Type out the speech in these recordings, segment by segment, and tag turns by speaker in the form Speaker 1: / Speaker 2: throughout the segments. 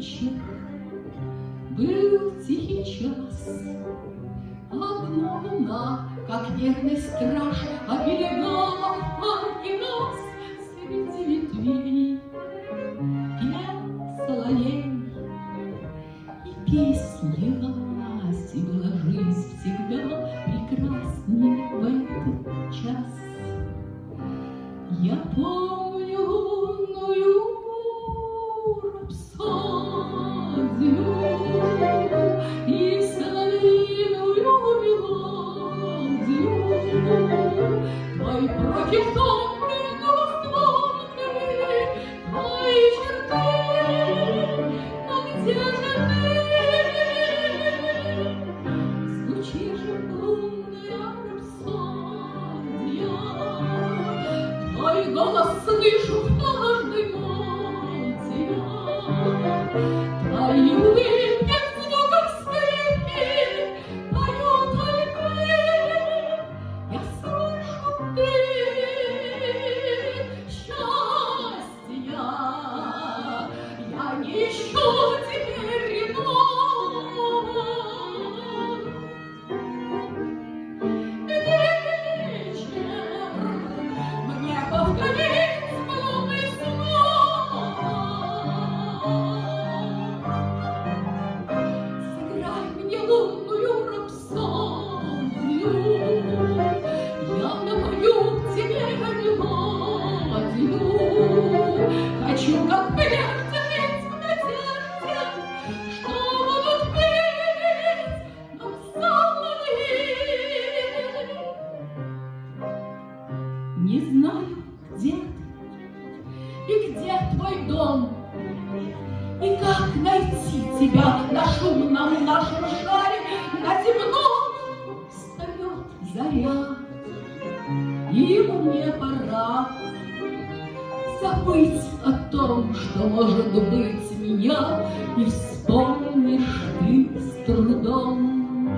Speaker 1: вечер, был тихий час. Одна луна, как верный страж, Оберегала парки нас Среди ветвей. Пел соловей, и песня лилась, была жизнь всегда прекрасней в этот час. Я помню слышу в каждой ноте я. Твои Не знаю, где и где твой дом, И как найти тебя на шумном нашем шаре, На земном встает заря. И мне пора забыть о том, что может быть меня, И вспомнишь ты с трудом.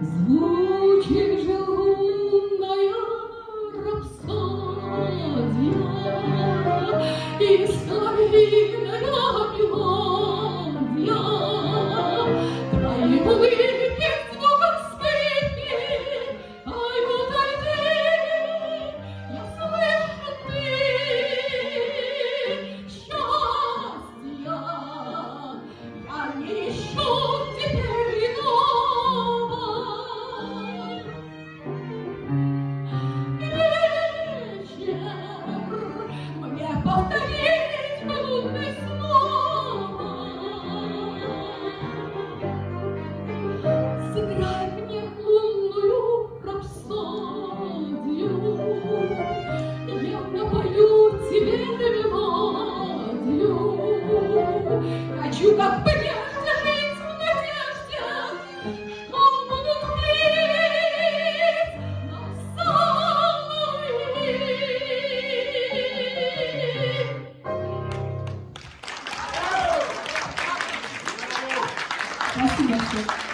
Speaker 1: Звучит же лунная рапсодия, И словит вижу, как прямо ложится надежда, что будут плыть на соловьи. Спасибо.